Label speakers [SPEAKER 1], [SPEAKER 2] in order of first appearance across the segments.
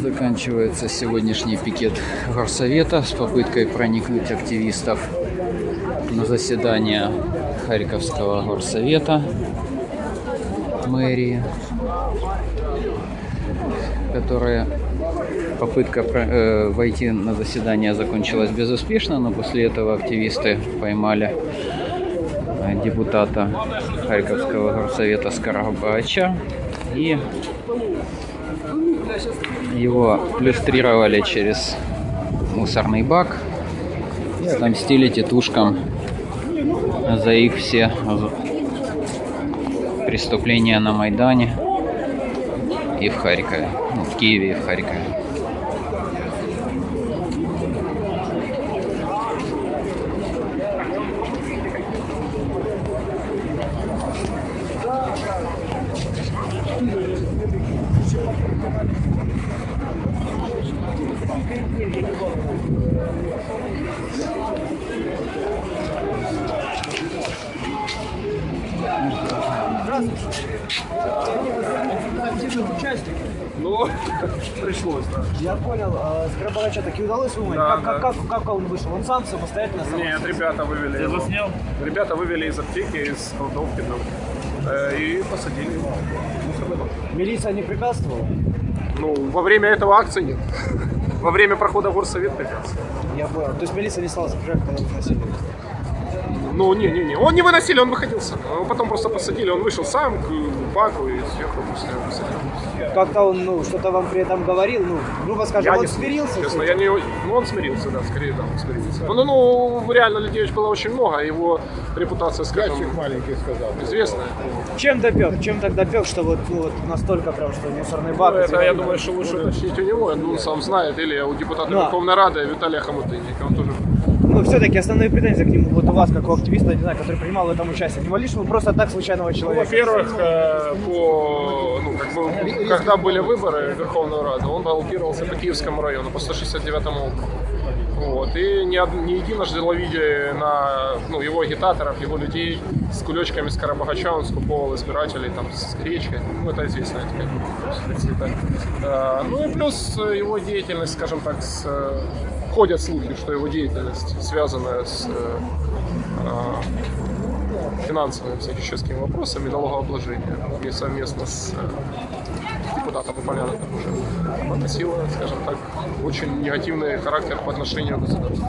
[SPEAKER 1] Заканчивается сегодняшний пикет горсовета с попыткой проникнуть активистов на заседание Харьковского горсовета мэрии, которая попытка э, войти на заседание закончилась безуспешно, но после этого активисты поймали э, депутата Харьковского горсовета Скоробагача и его плюстрировали через мусорный бак и отомстили тетушкам за их все преступления на Майдане и в Харькове, ну, в Киеве и в Харькове.
[SPEAKER 2] Ну, пришлось, да.
[SPEAKER 3] Я понял, а Скоробагача таки удалось выманить?
[SPEAKER 2] Да,
[SPEAKER 3] как,
[SPEAKER 2] да.
[SPEAKER 3] Как, как, как он вышел? Он сам самостоятельно сам?
[SPEAKER 2] Нет, ребята вывели его.
[SPEAKER 4] заснял?
[SPEAKER 2] Ребята вывели из аптеки, из кладовки там, э, и посадили его. бак.
[SPEAKER 3] Милиция не препятствовала?
[SPEAKER 2] Ну, во время этого акции нет. Во время прохода в горсовет препятствовал.
[SPEAKER 3] Я понял. То есть милиция не стала сопряжать, когда вы носили?
[SPEAKER 2] Ну, не-не-не, он не выносили, он выходил сам. Его потом просто посадили, он вышел сам к баку и сверху после посадили.
[SPEAKER 3] Как-то он, ну, что-то вам при этом говорил, ну, грубо скажем,
[SPEAKER 2] Я
[SPEAKER 3] он
[SPEAKER 2] не
[SPEAKER 3] смирился?
[SPEAKER 2] Честно, я не... Ну, он смирился, да, скорее, да, он смирился. Ну, ну, реально людей было очень много, а его репутация, скажем,
[SPEAKER 5] маленький сказал.
[SPEAKER 2] известная.
[SPEAKER 3] Чем допек? Чем так допек, что вот, ну, вот настолько прям, что мусорный бак?
[SPEAKER 2] Ну, это, я думаю, что лучше уточнить у него, я думаю, он сам знает, или у депутата
[SPEAKER 3] Да.
[SPEAKER 2] Верховной Рады Виталия Хомутынника, он тоже...
[SPEAKER 3] Ну, все-таки основные претензии к нему, вот у вас, как у активиста, не знаю, который принимал в этом участие. Не могли, чтобы просто так случайного
[SPEAKER 2] Ну,
[SPEAKER 3] человека?
[SPEAKER 2] во-первых, э, по, ну, как бы, когда были выборы в Верховную Раду, он баллотировался по Киевскому району, по 169 округу. Вот. И не, од- не единожды ловили на ну, его агитаторов, его людей с кулечками с Карабагача, он скуповал избирателей там, с речкой. Ну, это известно. Это, как. Э, ну и плюс его деятельность, скажем так, с, ходят слухи, что его деятельность связана с э, э, финансовыми всяческими вопросами налогообложения и совместно с Поляна уже носила, скажем так, очень негативный характер по отношению к государству.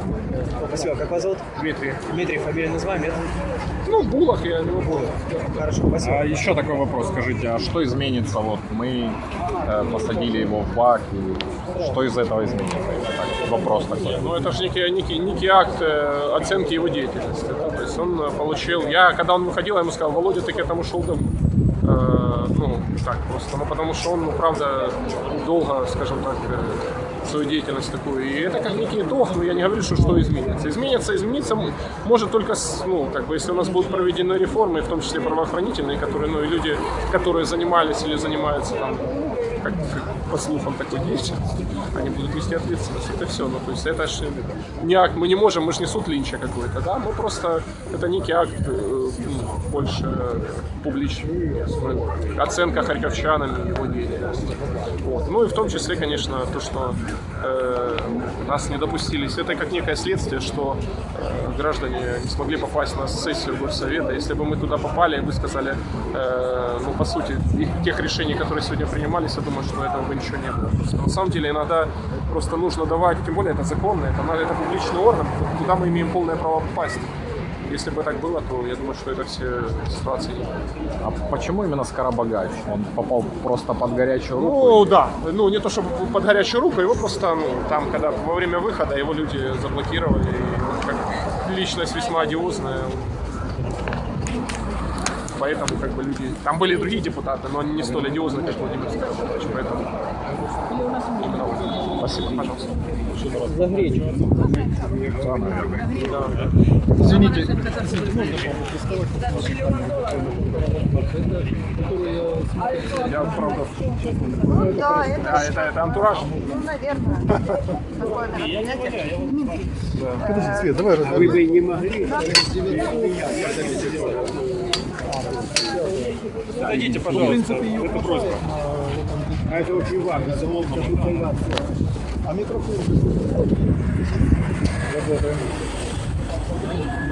[SPEAKER 3] Спасибо. Как вас зовут?
[SPEAKER 2] Дмитрий.
[SPEAKER 3] Дмитрий, фамилия называем, это?
[SPEAKER 2] Ну, Булах я не могу.
[SPEAKER 3] Хорошо, спасибо.
[SPEAKER 4] А еще такой вопрос, скажите, а что изменится? Вот мы э, посадили его в бак, и что из этого изменится? Так, вопрос такой.
[SPEAKER 2] Ну, это же некий, некий, некий акт э, оценки его деятельности. да, То есть он э, получил... Я, когда он выходил, я ему сказал, Володя, ты к этому шел давно. Э, ну, так просто. Ну, потому что он, ну, правда, долго, скажем так, э, свою деятельность такую. И это как некий итог, но я не говорю, что что изменится. Изменится, измениться м- может только, ну, как бы, если у нас будут проведены реформы, в том числе правоохранительные, которые, ну, и люди, которые занимались или занимаются там как по слухам такой деятельности, они будут нести ответственность. Это все. Ну, то есть это ж не акт, мы не можем, мы же не суд Линча какой-то, да, мы просто, это некий акт э, больше публичный, э, оценка харьковчанами его деятельности. Вот. Ну и в том числе, конечно, то, что э, нас не допустились, это как некое следствие, что э, граждане не смогли попасть на сессию горсовета. Если бы мы туда попали и высказали, э, ну, по сути, тех решений, которые сегодня принимались, я думаю, что этого бы ничего не было. Просто на самом деле иногда просто нужно давать, тем более это законно, это, это публичный орган, куда мы имеем полное право попасть. Если бы так было, то я думаю, что это все ситуации.
[SPEAKER 4] А почему именно Скоробагач? Он попал просто под горячую руку?
[SPEAKER 2] Ну да, ну не то чтобы под горячую руку, его просто, ну, там, когда во время выхода его люди заблокировали, и он как личность весьма одиозная. Поэтому как бы люди... Там были другие депутаты, но они не столь одиозны, как Владимир Скоробогатович, поэтому именно. Спасибо, пожалуйста.
[SPEAKER 3] За гречу.
[SPEAKER 2] Я, правда,
[SPEAKER 6] Ну да, это,
[SPEAKER 2] а, это, это антураж.
[SPEAKER 6] ну, наверное, такое мероприятие.
[SPEAKER 5] Свет, давай
[SPEAKER 2] Вы бы не могли. Дадите, пожалуйста, это просьба.
[SPEAKER 5] А это очень важно. Залог А микрофон?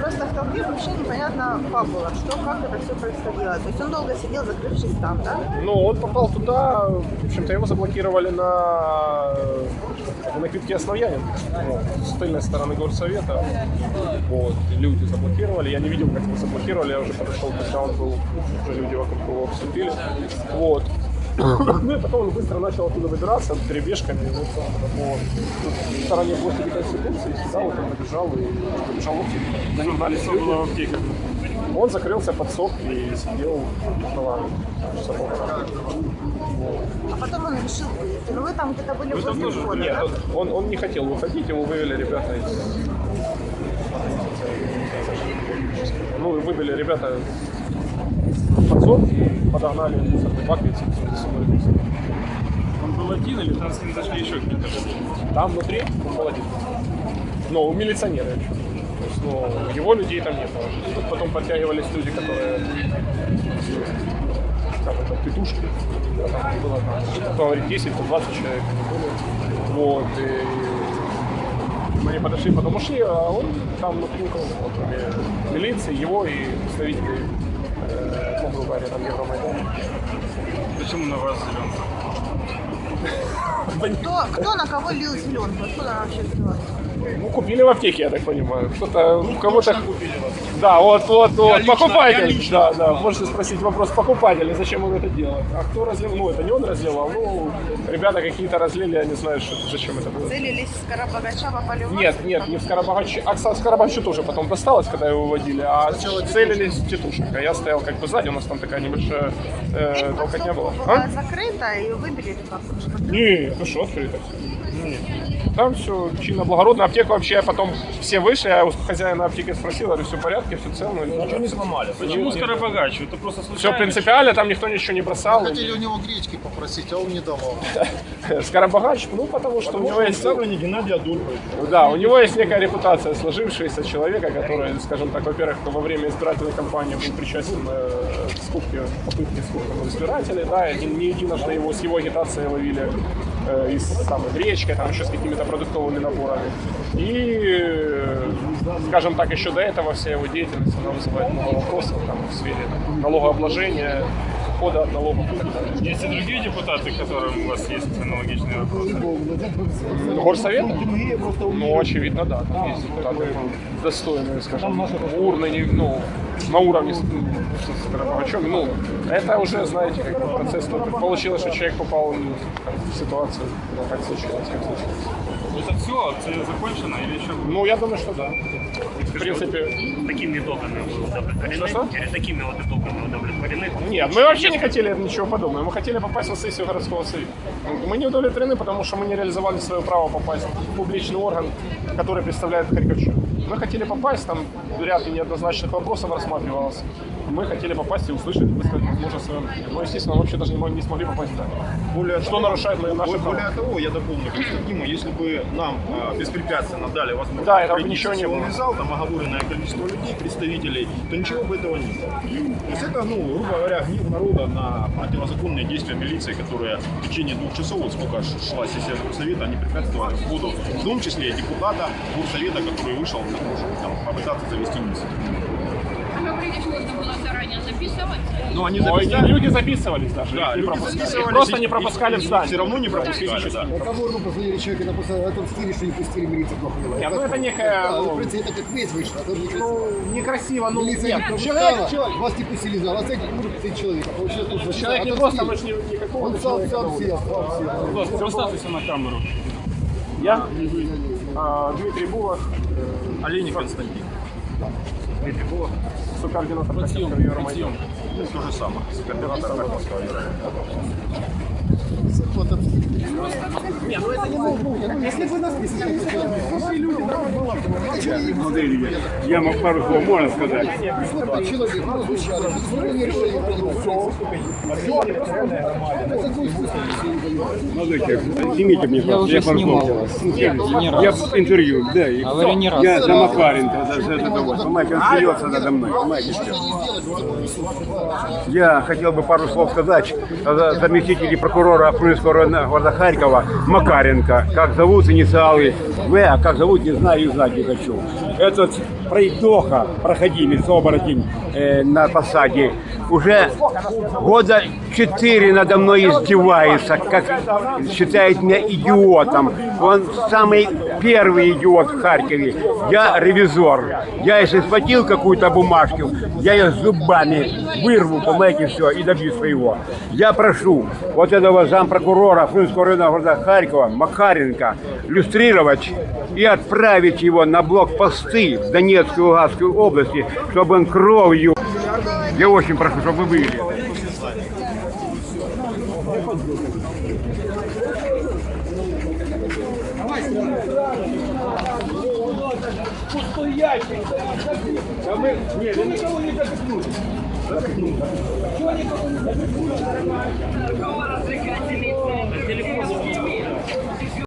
[SPEAKER 6] Просто в толпе вообще непонятно фабула, что, как это все происходило. То есть он долго сидел, закрывшись там, да?
[SPEAKER 2] Ну, он попал туда, в общем-то, его заблокировали на, на квитке Основьянин, вот, с тыльной стороны горсовета. Вот, люди заблокировали. Я не видел, как его заблокировали, я уже подошел, когда он был, уже люди вокруг него обступили. Вот. Ну и потом он быстро начал оттуда выбираться перебежками вот, по в стороне площади Конституции, сюда вот он побежал и побежал в На нем знали люди. Он закрылся под сок и сидел часа полтора.
[SPEAKER 6] А потом он решил выйти. Ну вы там где-то были возле входа,
[SPEAKER 2] Нет,
[SPEAKER 6] да?
[SPEAKER 2] он, он не хотел выходить, его вывели ребята из... Ну, выбили ребята из подсобки и подогнали мусорный бак и мусор.
[SPEAKER 7] Он был один или там с ним зашли еще какие-то?
[SPEAKER 2] Там внутри он был один. Но у милиционера еще. То есть, ну, его людей там не было. Тут потом подтягивались люди, которые как это, петушки. Да, Там было там, кто говорит, 10, то 20 человек. Вот. И мы подошли, потом ушли, а он там внутри кроме милиции, его и представителей, ну, грубо говоря, там Евромайдана.
[SPEAKER 7] Почему на вас зеленый?
[SPEAKER 6] Кто, кто на кого лил зеленку? Откуда она вообще взялась?
[SPEAKER 2] Ну, купили в аптеке, я так понимаю. Кто-то, ну, кого-то... Да, вот, вот, вот,
[SPEAKER 7] лично,
[SPEAKER 2] покупатель.
[SPEAKER 7] я лично.
[SPEAKER 2] Да, да, можете спросить вопрос покупателя, зачем он это делает. А кто разлил? Ну, это не он разливал, ну, ребята какие-то разлили, я не знаю, что, зачем это было.
[SPEAKER 6] Целились с Карабагача, попали в вас?
[SPEAKER 2] Нет, нет, не в Скоробогаче. А кстати, Скоробогачу тоже потом досталось, когда его выводили, а целились в тетушек. А я стоял как бы сзади, у нас там такая небольшая э, толкотня была.
[SPEAKER 6] Была
[SPEAKER 2] А?
[SPEAKER 6] закрыта и выбили или как?
[SPEAKER 2] Не, ну что, открыто все. Там все чинно, благородно. Аптеку вообще потом все вышли, я у хозяина аптеки спросил, говорю, все в порядке, все целно. Ничего не сломали.
[SPEAKER 7] Почему Скоробогач? Это просто случайно?
[SPEAKER 2] Все принципиально, там никто ничего не бросал.
[SPEAKER 5] Хотели у него гречки попросить, а он не давал.
[SPEAKER 2] Скоробогач, ну потому что у него есть...
[SPEAKER 5] не Геннадий Адольфович.
[SPEAKER 2] Да, у него есть некая репутация сложившаяся человека, который, скажем так, во-первых, во время избирательной кампании был причастен э, к скупке, попытке скупки избирателей, да, и не единожды его с его агитацией ловили и с там, гречкой, там еще с какими-то продуктовыми наборами. И, э, скажем так, еще до этого вся его деятельность, она вызывает много вопросов там, в сфере там, налогообложения, ухода от налогов.
[SPEAKER 7] Есть и другие депутаты, которым у вас есть аналогичные вопросы?
[SPEAKER 2] Горсовета? Ну, очевидно, да. Там есть депутаты достойные, скажем, урны, не- ну, на уровне с Скоробогачем. Ну, это уже, знаете, как процесс получилось, что человек попал в ситуацию, как случилось, как случилось.
[SPEAKER 7] Это все, акция закончена или еще?
[SPEAKER 2] Ну, я думаю, что да. В принципе,
[SPEAKER 8] Такими итогами вы удовлетворены?
[SPEAKER 2] Что-что?
[SPEAKER 8] Или такими вот итогами удовлетворены?
[SPEAKER 2] Нет, мы вообще не хотели ничего подобного. Мы хотели попасть на сессию городского совета. Мы не удовлетворены, потому что мы не реализовали свое право попасть в публичный орган, который представляет Харьковчан. Мы хотели попасть, там ряд неоднозначных вопросов рассматривалось. Мы хотели попасть и услышать, высказать, возможно, свое мнение. Но, естественно, вообще даже не мо- не смогли попасть туда.
[SPEAKER 9] Более
[SPEAKER 2] Что
[SPEAKER 9] того,
[SPEAKER 2] нарушает мои- наши
[SPEAKER 9] более
[SPEAKER 2] права?
[SPEAKER 9] того, я дополню Константину, если бы нам э, беспрепятственно дали возможность
[SPEAKER 2] Да, этого бы ничего не было.
[SPEAKER 9] зал, там оговоренное количество людей, представителей, то ничего бы этого не было. То есть это, ну, грубо говоря, гнев народа на противозаконные действия милиции, которые в течение двух часов, вот сколько шла сессия Горсовета, они препятствовали входу, в том числе и депутата Горсовета, который вышел на чтобы там, попытаться завести инициативу.
[SPEAKER 10] Говорили, что нужно было заранее записывать.
[SPEAKER 9] Но они
[SPEAKER 2] Ой,
[SPEAKER 9] записали.
[SPEAKER 2] люди записывались даже.
[SPEAKER 9] Да,
[SPEAKER 2] не
[SPEAKER 9] люди записывались,
[SPEAKER 2] просто не пропускали в здание.
[SPEAKER 9] Все равно не пропускали, да.
[SPEAKER 5] Кого ну позвонили человека, а том стиле, что не пустили милицию плохо вела.
[SPEAKER 2] Нет, ну это некая,
[SPEAKER 5] Да,
[SPEAKER 2] ну,
[SPEAKER 5] в принципе, это как весь вышло, а тоже некрасиво.
[SPEAKER 2] Ну, некрасиво, ну,
[SPEAKER 5] Милиция
[SPEAKER 2] нет,
[SPEAKER 5] не
[SPEAKER 2] человек, человек,
[SPEAKER 5] вас не пустили в зал, а центр не может пустить человека. Тут
[SPEAKER 2] человек не
[SPEAKER 5] отомстили.
[SPEAKER 2] просто, мы же не- никакого
[SPEAKER 5] Он сам, сам сел, сам сел.
[SPEAKER 7] Представьтесь на камеру.
[SPEAKER 2] Я, а, Дмитрий Булах,
[SPEAKER 9] Олейник Константин.
[SPEAKER 2] Дмитрий Булах, сокоординатор Харьковского Евромайдана.
[SPEAKER 9] То же самое. Координатор Харьковского Евромайдана.
[SPEAKER 2] Не, ну это не нужно.
[SPEAKER 5] Если бы нас не
[SPEAKER 7] Я мог пару слов можно сказать.
[SPEAKER 5] Вот человек, разлучались, мы не решили
[SPEAKER 11] Молодой снимите мне,
[SPEAKER 1] Я снимал вас. Не раз.
[SPEAKER 11] Я интервью, да. Я за Макаренко, за, за это вот. Понимаете, он смеется надо мной, понимаете, что? Я хотел бы пару слов сказать о заместителе прокурора Района города Харькова Макаренко. Как зовут инициалы В, а как зовут, не знаю и знать не хочу. Этот пройдоха, проходимец, оборотень э, на посаде, уже года четыре надо мной издевается, как считает меня идиотом. Он самый первый идиот в Харькове. Я ревизор. Я если схватил какую-то бумажку, я ее зубами вырву, понимаете, все, и добью своего. Я прошу вот этого зампрокурора Фрунзенского района города Харькова, Макаренко, люстрировать и отправить его на блокпосты в Донецкую и Луганскую области, чтобы он кровью... Я очень прошу, чтобы вы были. пустой ящик. Да мы... Нет, Что никого не запихнули? Запихнули. Что никого не запихнули? Нормально развлекательный? Телефон